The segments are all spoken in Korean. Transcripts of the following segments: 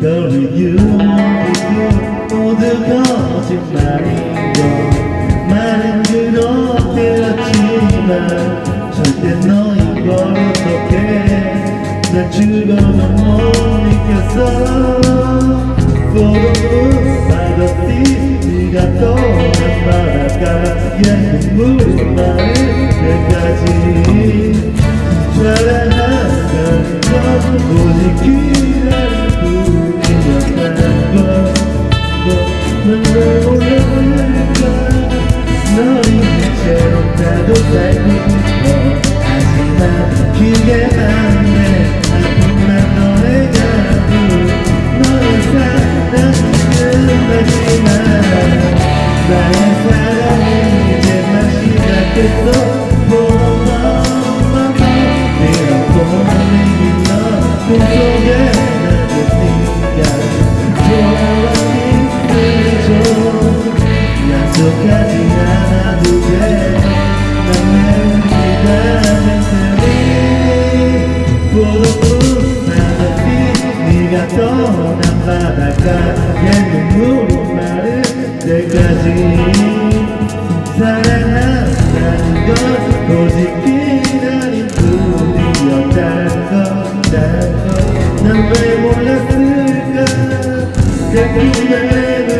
Girl with 모두 거짓말이고 말은 그렇게 들었지만 절대 너인 걸 어떡해 난 죽어도 못 느꼈어 Photobook by the sea 네가 떠난 바닷가 예쁜 물만을 때까지 사랑 living.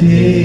Senhor.